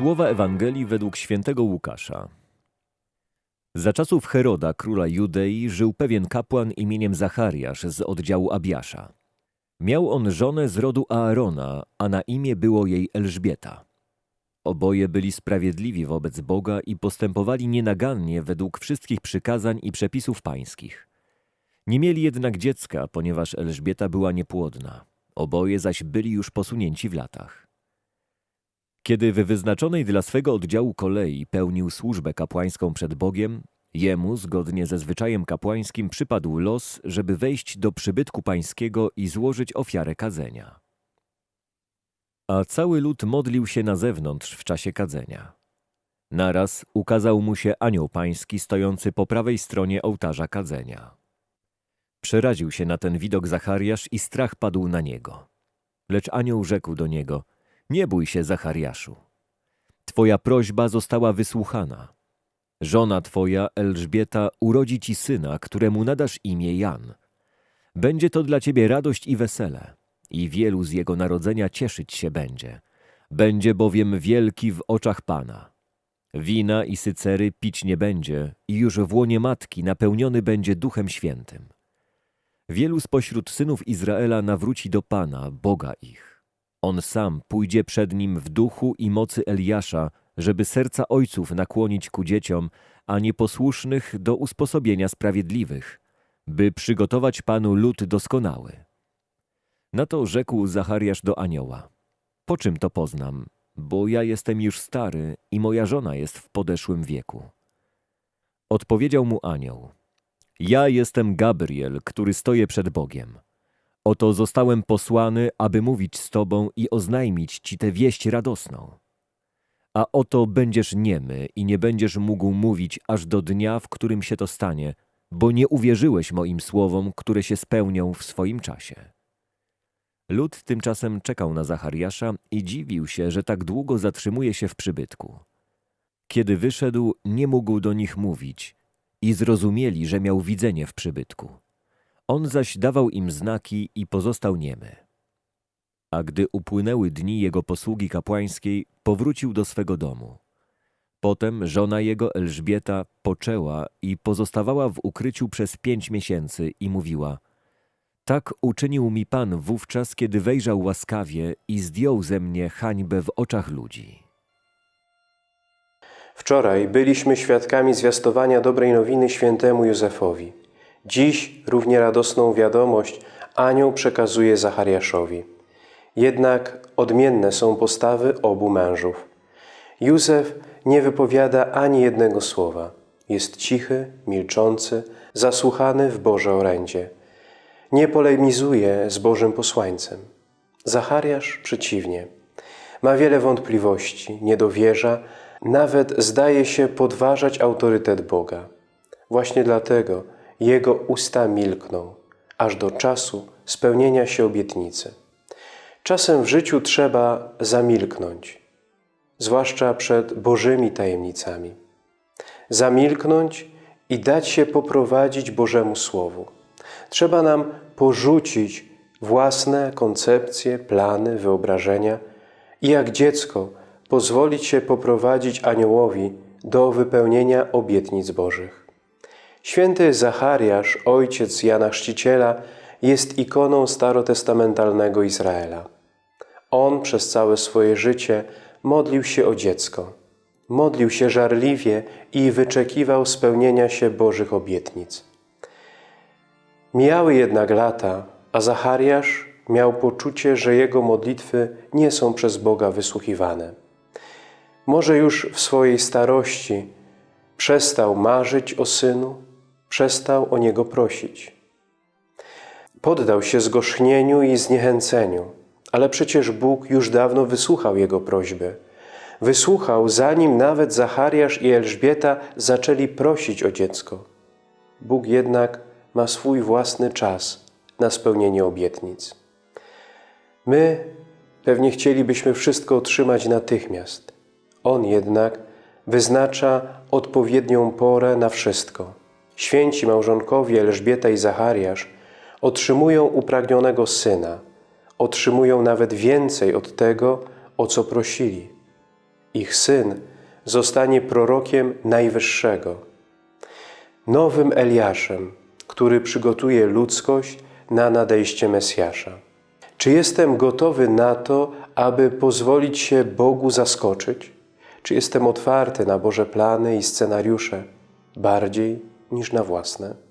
Słowa Ewangelii według świętego Łukasza. Za czasów Heroda, króla Judei, żył pewien kapłan imieniem Zachariasz z oddziału Abiasza. Miał on żonę z rodu Aarona, a na imię było jej Elżbieta. Oboje byli sprawiedliwi wobec Boga i postępowali nienagannie według wszystkich przykazań i przepisów pańskich. Nie mieli jednak dziecka, ponieważ Elżbieta była niepłodna. Oboje zaś byli już posunięci w latach. Kiedy w wyznaczonej dla swego oddziału kolei pełnił służbę kapłańską przed Bogiem, jemu, zgodnie ze zwyczajem kapłańskim, przypadł los, żeby wejść do przybytku pańskiego i złożyć ofiarę kadzenia. A cały lud modlił się na zewnątrz w czasie kadzenia. Naraz ukazał mu się anioł pański stojący po prawej stronie ołtarza kadzenia. Przeraził się na ten widok Zachariasz i strach padł na niego. Lecz anioł rzekł do niego – nie bój się, Zachariaszu. Twoja prośba została wysłuchana. Żona twoja, Elżbieta, urodzi ci syna, któremu nadasz imię Jan. Będzie to dla ciebie radość i wesele, i wielu z jego narodzenia cieszyć się będzie. Będzie bowiem wielki w oczach Pana. Wina i sycery pić nie będzie i już w łonie matki napełniony będzie Duchem Świętym. Wielu spośród synów Izraela nawróci do Pana, Boga ich. On sam pójdzie przed nim w duchu i mocy Eliasza, żeby serca ojców nakłonić ku dzieciom, a nieposłusznych do usposobienia sprawiedliwych, by przygotować Panu lud doskonały. Na to rzekł Zachariasz do anioła. Po czym to poznam, bo ja jestem już stary i moja żona jest w podeszłym wieku. Odpowiedział mu anioł. Ja jestem Gabriel, który stoję przed Bogiem. Oto zostałem posłany, aby mówić z Tobą i oznajmić Ci tę wieść radosną. A oto będziesz niemy i nie będziesz mógł mówić aż do dnia, w którym się to stanie, bo nie uwierzyłeś moim słowom, które się spełnią w swoim czasie. Lud tymczasem czekał na Zachariasza i dziwił się, że tak długo zatrzymuje się w przybytku. Kiedy wyszedł, nie mógł do nich mówić i zrozumieli, że miał widzenie w przybytku. On zaś dawał im znaki i pozostał niemy. A gdy upłynęły dni jego posługi kapłańskiej, powrócił do swego domu. Potem żona jego Elżbieta poczęła i pozostawała w ukryciu przez pięć miesięcy i mówiła Tak uczynił mi Pan wówczas, kiedy wejrzał łaskawie i zdjął ze mnie hańbę w oczach ludzi. Wczoraj byliśmy świadkami zwiastowania dobrej nowiny świętemu Józefowi. Dziś równie radosną wiadomość anioł przekazuje Zachariaszowi. Jednak odmienne są postawy obu mężów. Józef nie wypowiada ani jednego słowa. Jest cichy, milczący, zasłuchany w Boże orędzie. Nie polemizuje z Bożym posłańcem. Zachariasz przeciwnie. Ma wiele wątpliwości, nie dowierza, nawet zdaje się podważać autorytet Boga. Właśnie dlatego jego usta milkną, aż do czasu spełnienia się obietnicy. Czasem w życiu trzeba zamilknąć, zwłaszcza przed Bożymi tajemnicami. Zamilknąć i dać się poprowadzić Bożemu Słowu. Trzeba nam porzucić własne koncepcje, plany, wyobrażenia i jak dziecko pozwolić się poprowadzić aniołowi do wypełnienia obietnic Bożych. Święty Zachariasz, ojciec Jana Chrzciciela, jest ikoną starotestamentalnego Izraela. On przez całe swoje życie modlił się o dziecko. Modlił się żarliwie i wyczekiwał spełnienia się Bożych obietnic. Mijały jednak lata, a Zachariasz miał poczucie, że jego modlitwy nie są przez Boga wysłuchiwane. Może już w swojej starości przestał marzyć o synu, przestał o niego prosić. Poddał się zgorzchnieniu i zniechęceniu, ale przecież Bóg już dawno wysłuchał jego prośby. Wysłuchał, zanim nawet Zachariasz i Elżbieta zaczęli prosić o dziecko. Bóg jednak ma swój własny czas na spełnienie obietnic. My pewnie chcielibyśmy wszystko otrzymać natychmiast. On jednak wyznacza odpowiednią porę na wszystko – Święci małżonkowie Elżbieta i Zachariasz otrzymują upragnionego syna, otrzymują nawet więcej od tego, o co prosili. ich syn, zostanie prorokiem Najwyższego, nowym Eliaszem, który przygotuje ludzkość na nadejście Mesjasza. Czy jestem gotowy na to, aby pozwolić się Bogu zaskoczyć? Czy jestem otwarty na Boże plany i scenariusze bardziej niż na własne?